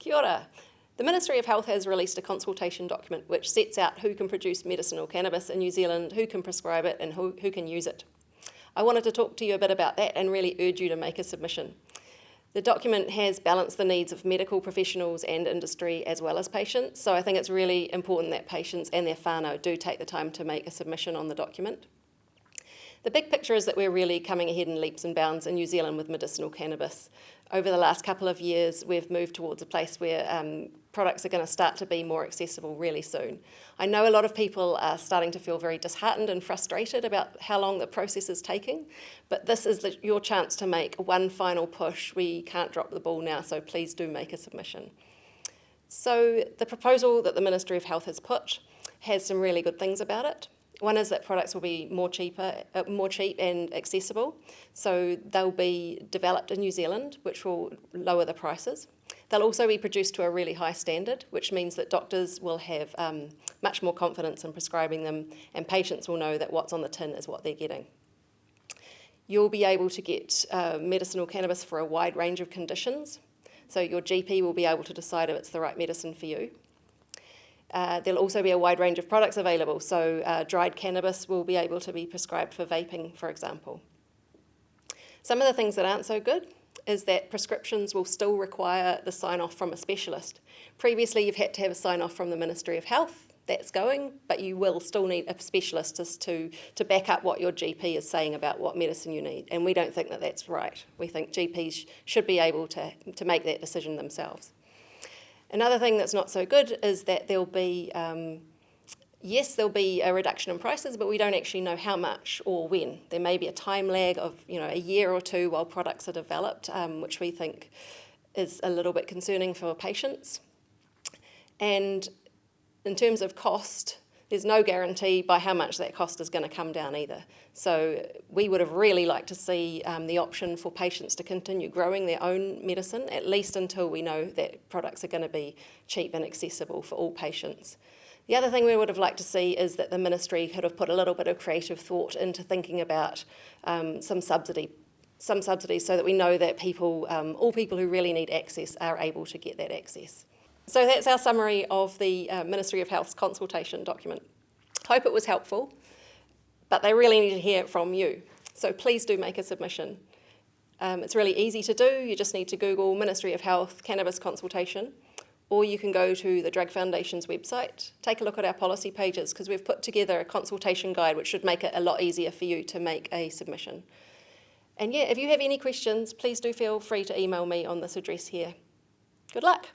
Kia ora. The Ministry of Health has released a consultation document which sets out who can produce medicinal cannabis in New Zealand, who can prescribe it and who, who can use it. I wanted to talk to you a bit about that and really urge you to make a submission. The document has balanced the needs of medical professionals and industry as well as patients, so I think it's really important that patients and their whānau do take the time to make a submission on the document. The big picture is that we're really coming ahead in leaps and bounds in New Zealand with medicinal cannabis. Over the last couple of years, we've moved towards a place where um, products are going to start to be more accessible really soon. I know a lot of people are starting to feel very disheartened and frustrated about how long the process is taking, but this is the, your chance to make one final push. We can't drop the ball now, so please do make a submission. So the proposal that the Ministry of Health has put has some really good things about it. One is that products will be more cheaper, uh, more cheap and accessible. So they'll be developed in New Zealand, which will lower the prices. They'll also be produced to a really high standard, which means that doctors will have um, much more confidence in prescribing them and patients will know that what's on the tin is what they're getting. You'll be able to get uh, medicinal cannabis for a wide range of conditions. So your GP will be able to decide if it's the right medicine for you. Uh, there'll also be a wide range of products available, so uh, dried cannabis will be able to be prescribed for vaping, for example. Some of the things that aren't so good is that prescriptions will still require the sign-off from a specialist. Previously, you've had to have a sign-off from the Ministry of Health, that's going, but you will still need a specialist to, to back up what your GP is saying about what medicine you need, and we don't think that that's right. We think GPs should be able to, to make that decision themselves. Another thing that's not so good is that there'll be, um, yes, there'll be a reduction in prices, but we don't actually know how much or when. There may be a time lag of you know a year or two while products are developed, um, which we think is a little bit concerning for patients. And in terms of cost, there's no guarantee by how much that cost is going to come down either. So we would have really liked to see um, the option for patients to continue growing their own medicine, at least until we know that products are going to be cheap and accessible for all patients. The other thing we would have liked to see is that the ministry could have put a little bit of creative thought into thinking about um, some subsidy some subsidies so that we know that people, um, all people who really need access are able to get that access. So that's our summary of the uh, Ministry of Health's consultation document. Hope it was helpful, but they really need to hear it from you. So please do make a submission. Um, it's really easy to do. You just need to Google Ministry of Health Cannabis Consultation, or you can go to the Drug Foundation's website, take a look at our policy pages, because we've put together a consultation guide which should make it a lot easier for you to make a submission. And yeah, if you have any questions, please do feel free to email me on this address here. Good luck.